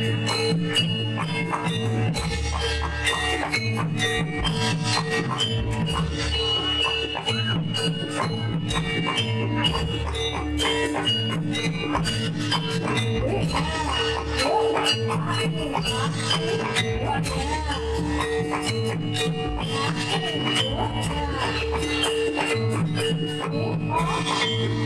Oh, my God.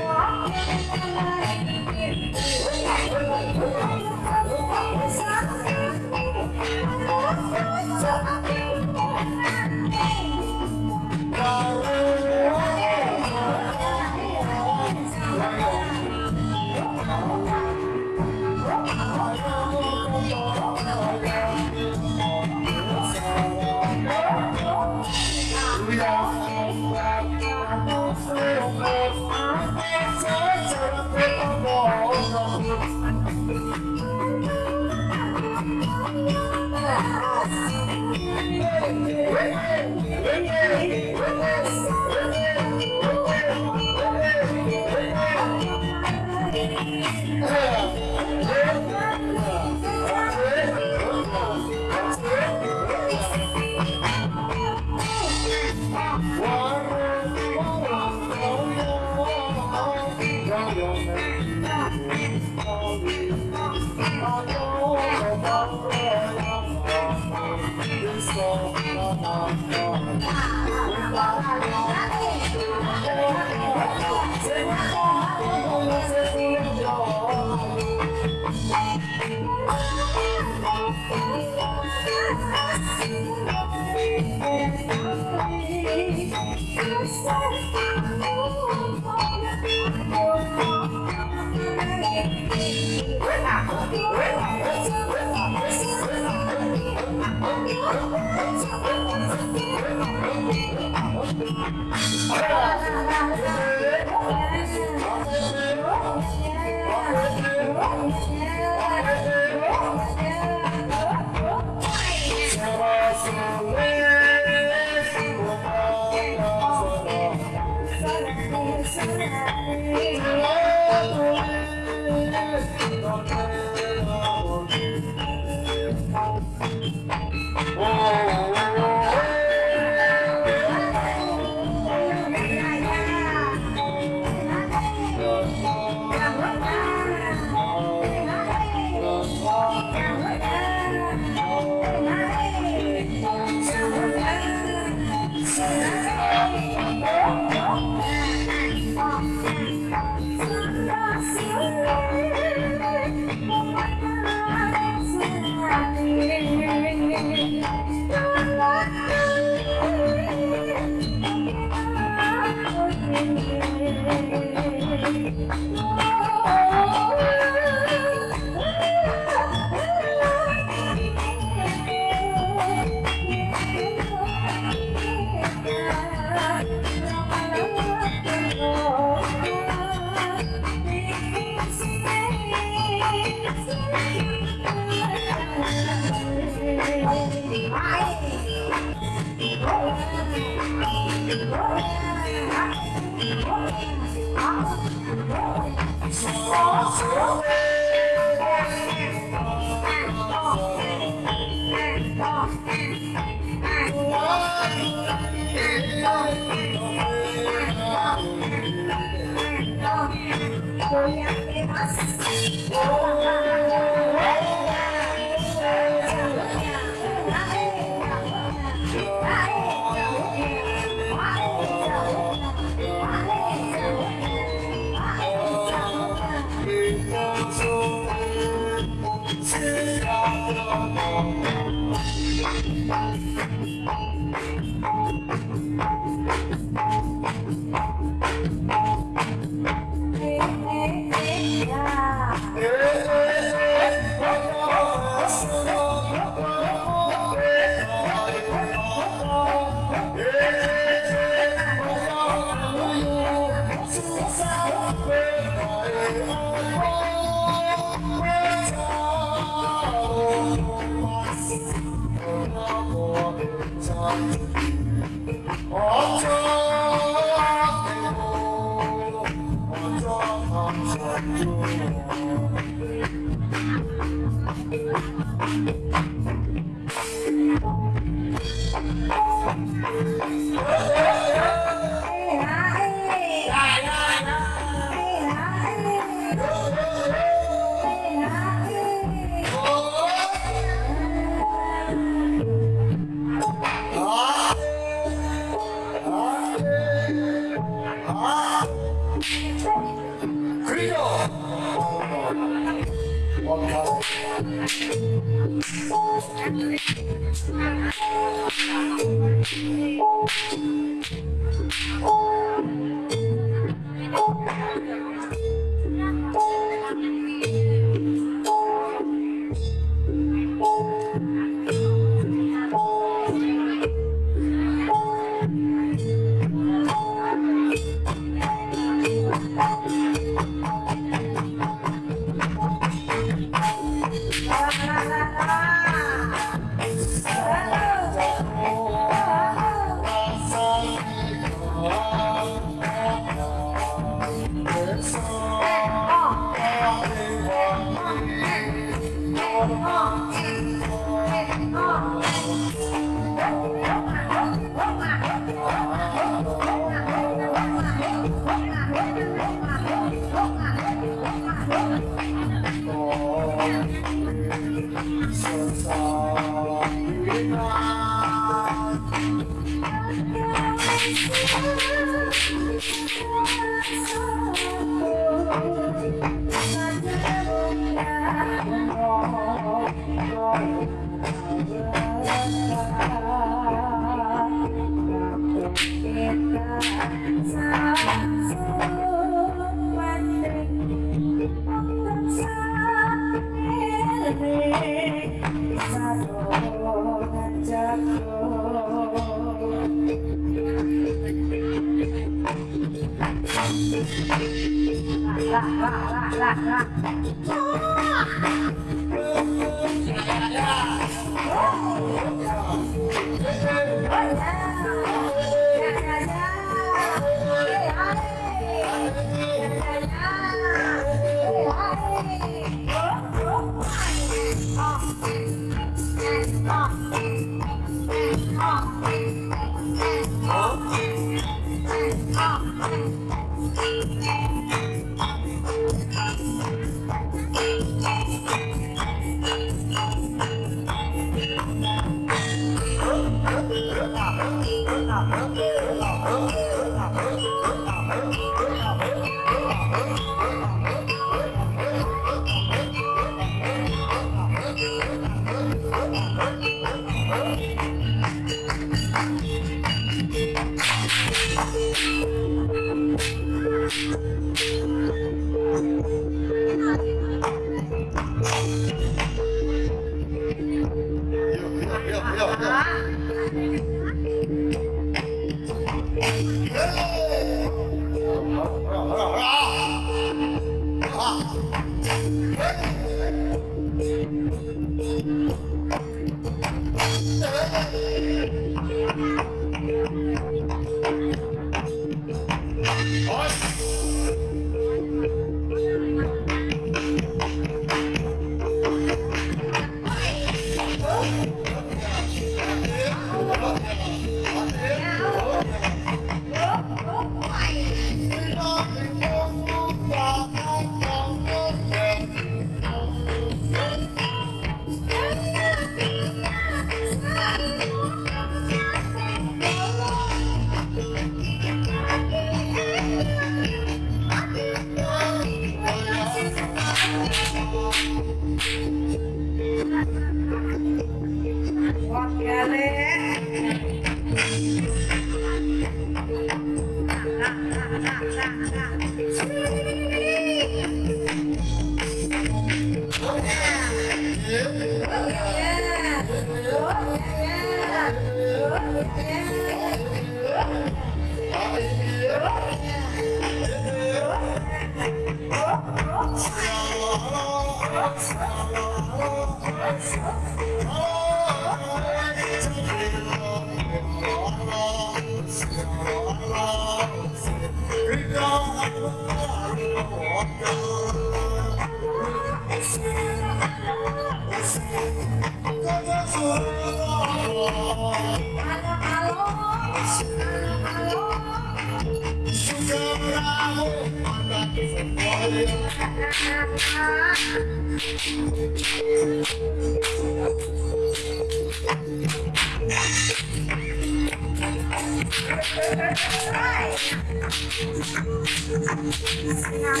Yeah.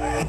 Oh,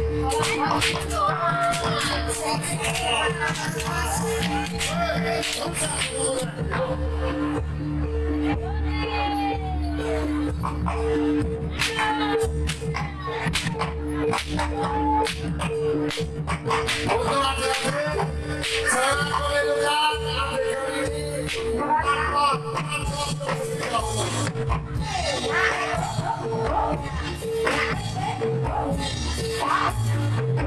Hey!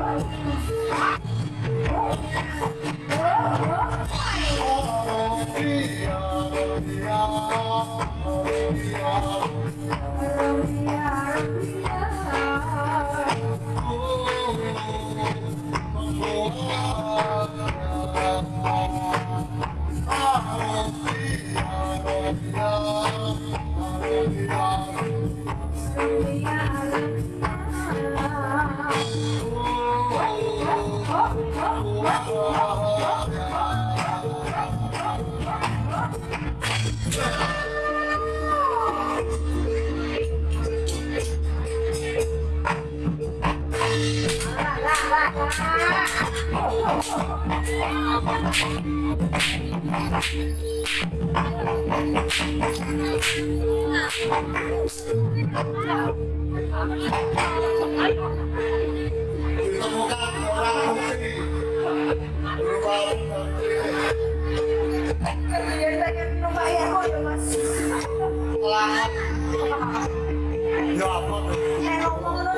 Hallelujah. Ya apa tuh? Ya ngomong lu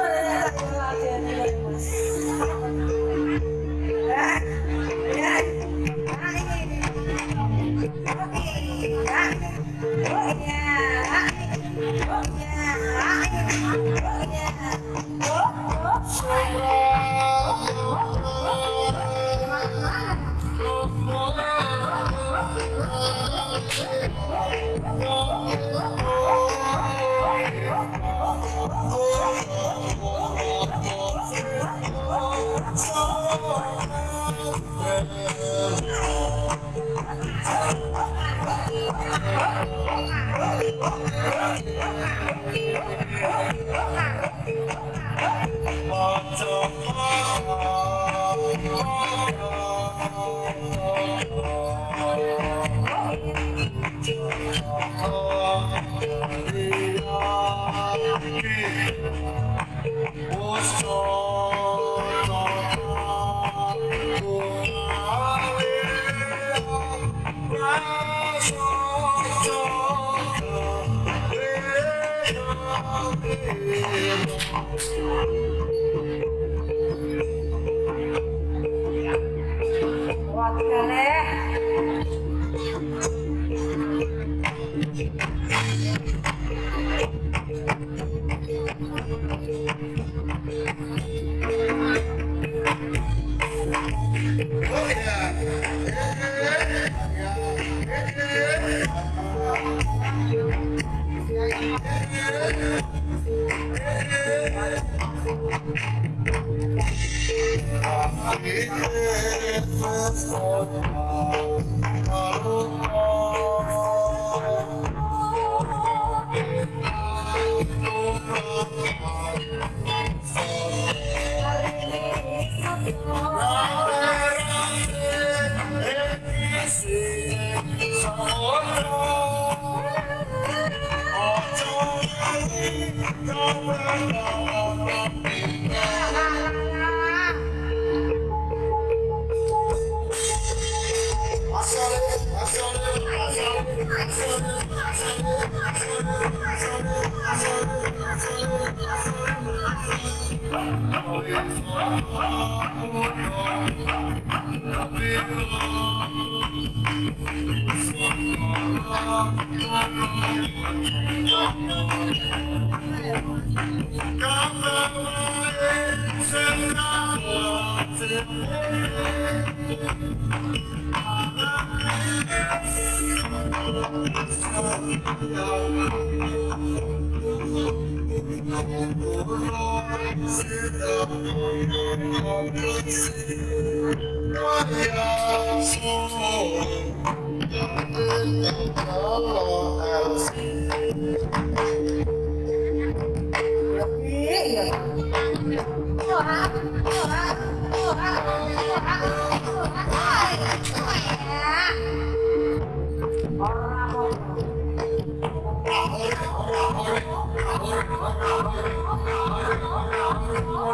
Oh,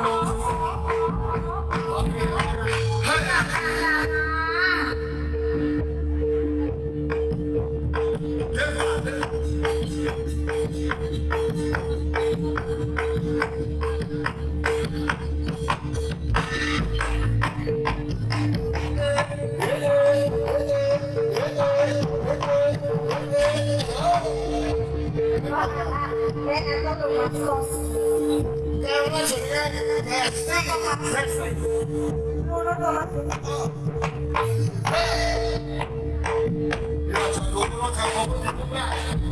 no. and another one from there was going to come to the.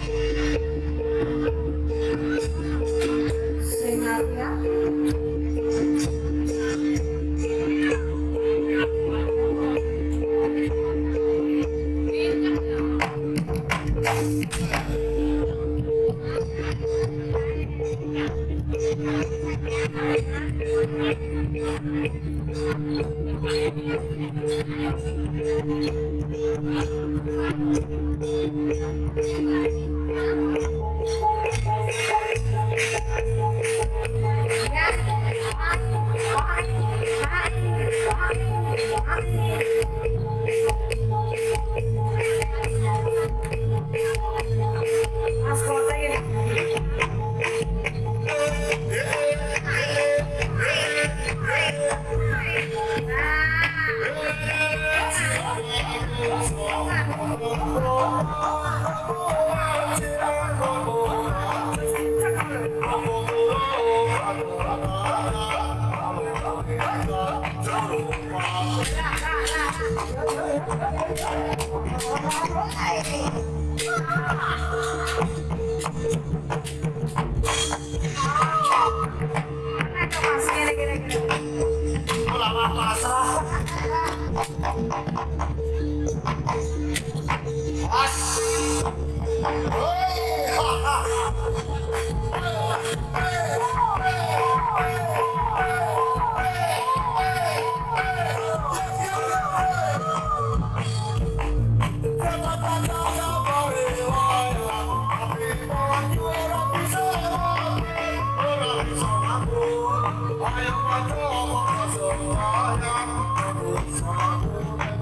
Thank you.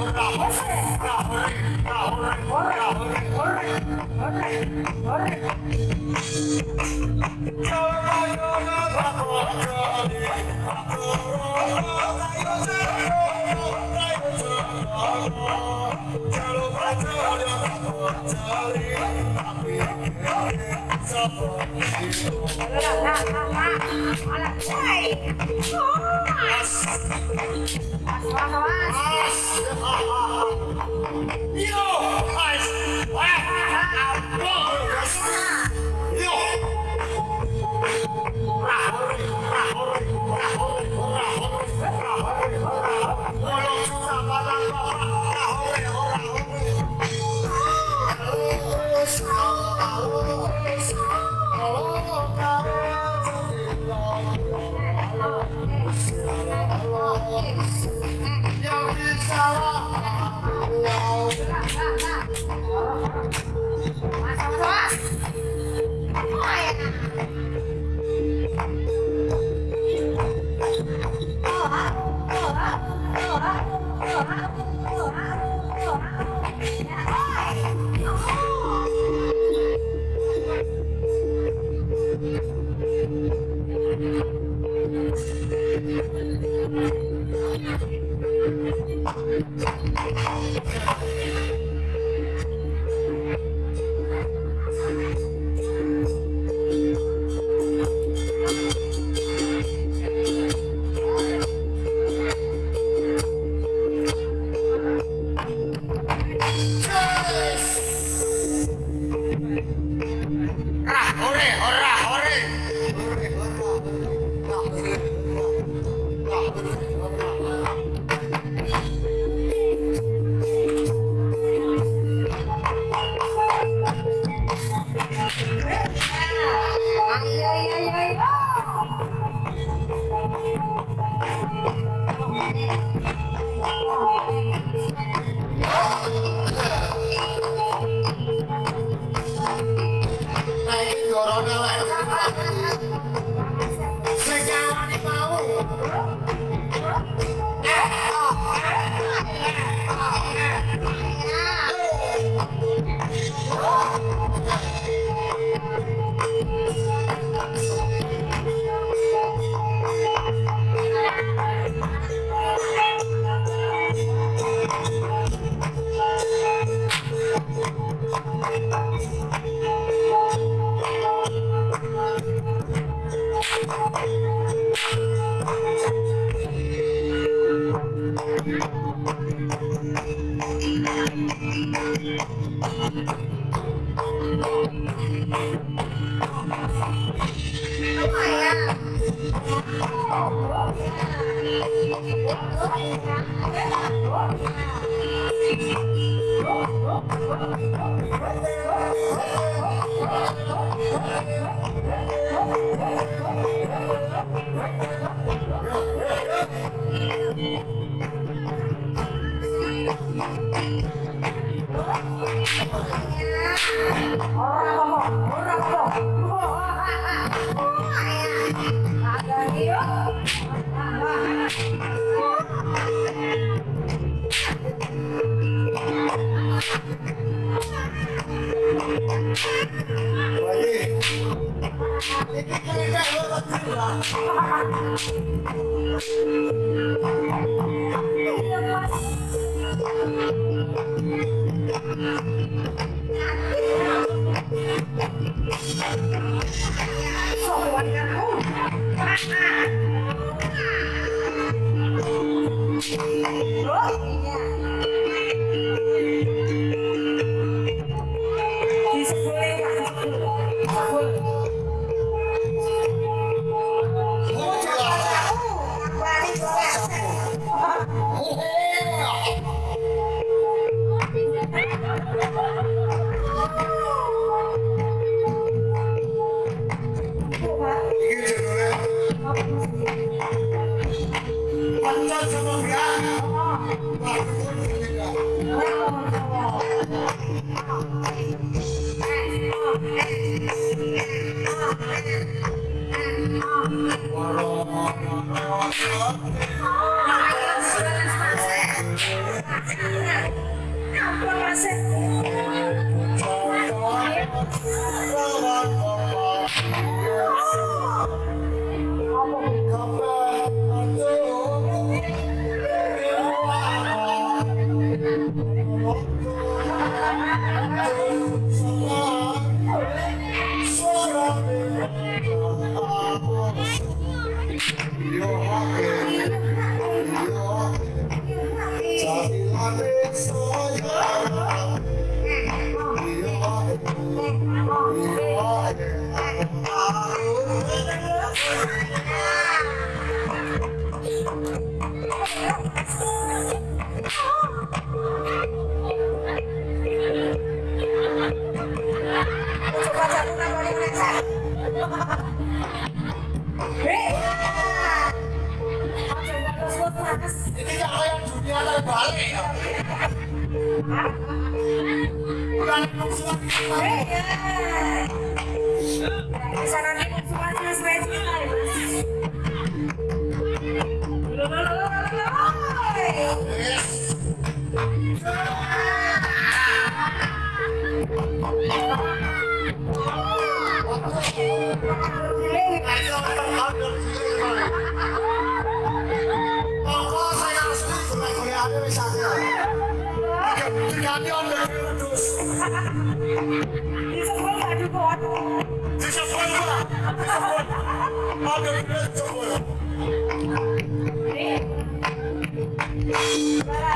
Hola, hola, hola, hola, hola, hola, 好啊，好，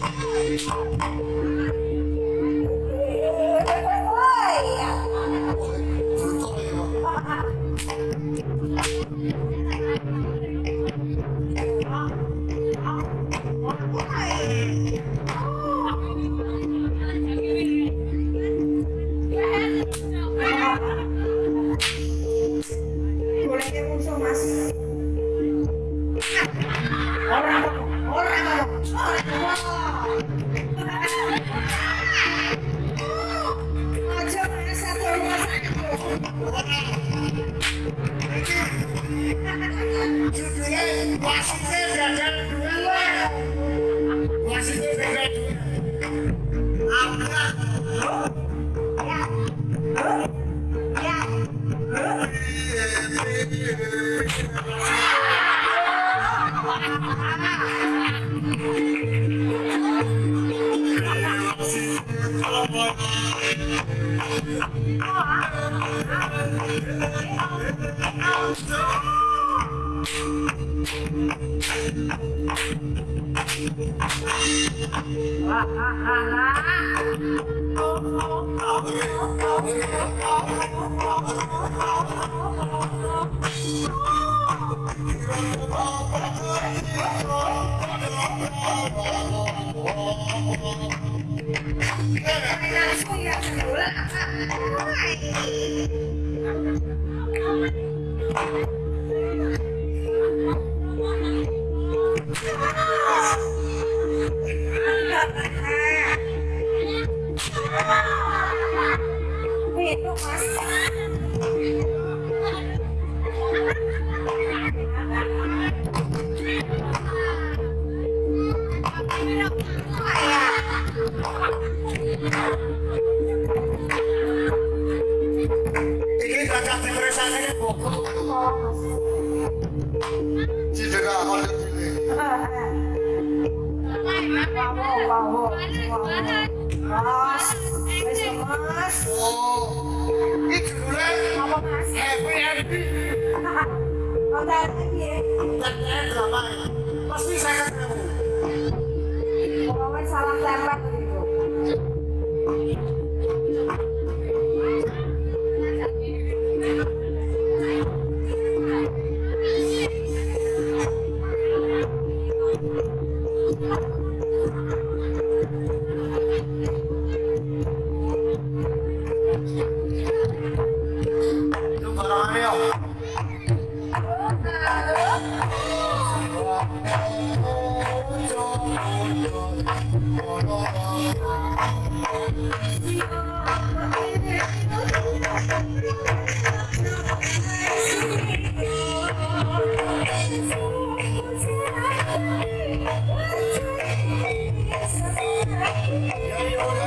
Thank you.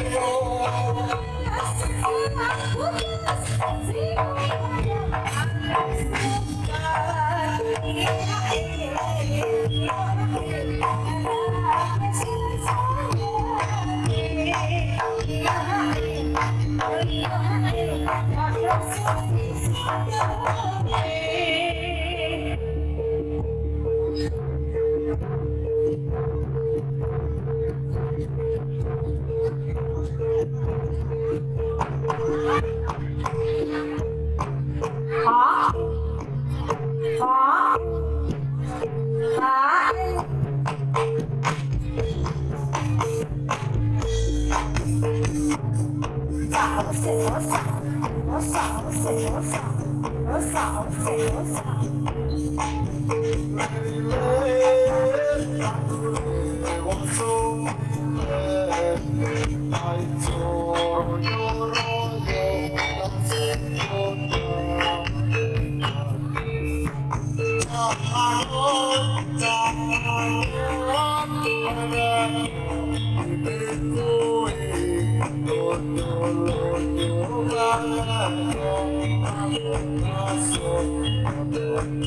Oh. I'm not so I'm